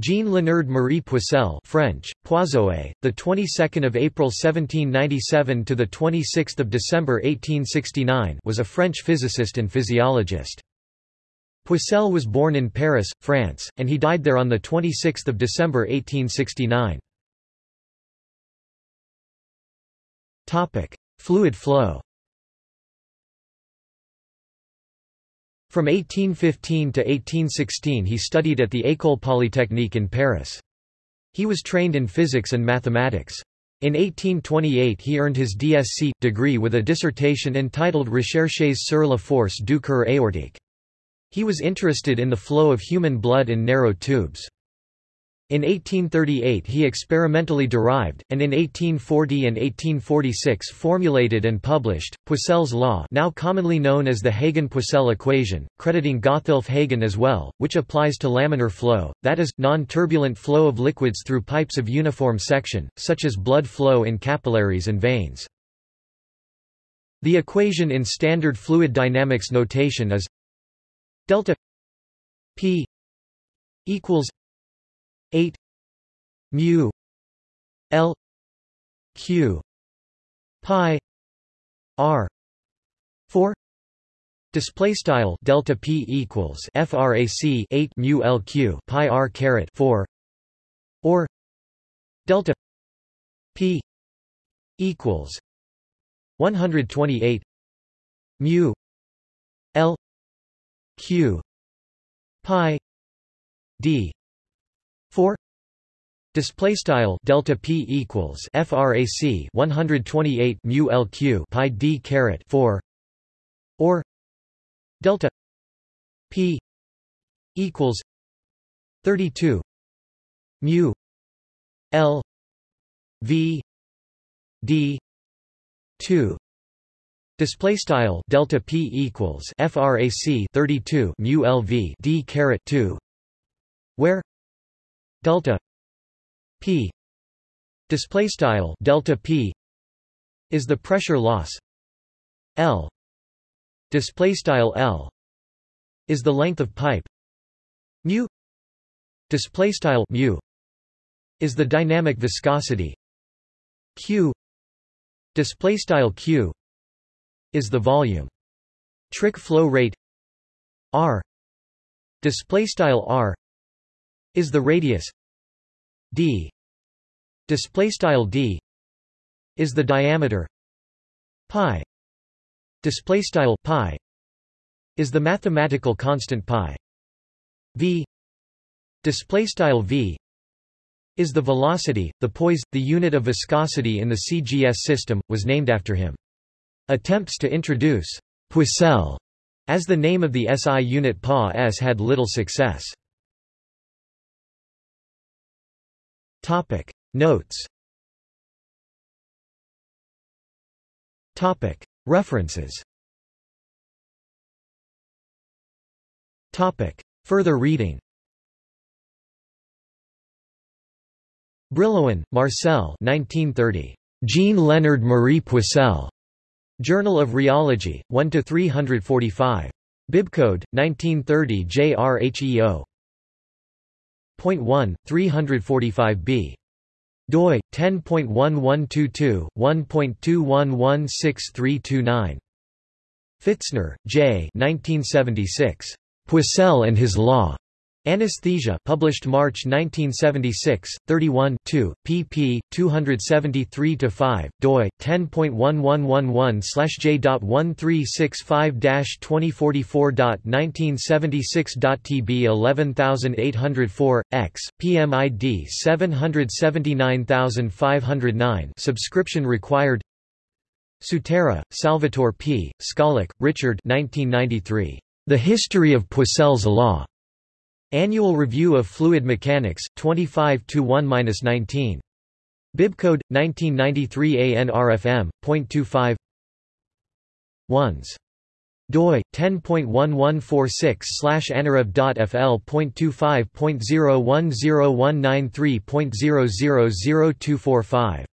Jean Léonard Marie Poiseuille French, Poisoet, the 22nd of April 1797 to the 26th of December 1869 was a French physicist and physiologist. Poiseuille was born in Paris, France, and he died there on the 26th of December 1869. Topic: Fluid flow. From 1815 to 1816 he studied at the École Polytechnique in Paris. He was trained in physics and mathematics. In 1828 he earned his DSc, degree with a dissertation entitled Recherches sur la force du cœur aortique. He was interested in the flow of human blood in narrow tubes. In 1838 he experimentally derived, and in 1840 and 1846 formulated and published, Poiseuille's law now commonly known as the Hagen-Poiseuille equation, crediting Gotthelf Hagen as well, which applies to laminar flow, that is, non-turbulent flow of liquids through pipes of uniform section, such as blood flow in capillaries and veins. The equation in standard fluid dynamics notation is delta p equals 8 mu l q pi r. 4 Display style delta p equals frac 8 mu lq pi r caret 4 or delta p equals 128 mu l q pi d 4 display style delta p equals frac 128 mu lq pi d caret 4 or delta p equals 32 mu l v d 2 Display style delta p equals frac 32 mu lv d caret 2, where delta p display style delta p is the pressure loss. L display style l is the length of pipe. Mu display style mu is the dynamic viscosity. Q display style q is the volume. Trick flow rate r display style r is the radius d. Display style d is the diameter pi. Display style pi is the mathematical constant pi. V. Display style v is the velocity the poise the unit of viscosity in the cgs system was named after him. Attempts to introduce poiseuille as the name of the SI unit PA-S had little success. Topic Notes Topic References Topic Further reading Brillouin, Marcel 1930. Jean Leonard Marie Poiseuille. Journal of Rheology, 1 to 345. Bibcode, 1930 JRHEO. Point 1, 345b. doi 10.1122 1.21163329. Pfitzner, J. 1976. Poiseuille and his law. Anesthesia published March 1976, 31 2, pp. 273-5, doi, 10.1111-J.1365-2044.1976.tb 11804, x, PMID 779509 subscription required Sutera, Salvatore P., Skalak, Richard 1993. The History of Poiseuille's Law. Annual Review of Fluid Mechanics, 25 1-19. Bibcode 1993 ANRFM.25 ones. doi 10.1146/anareb.fl.25.010193.000245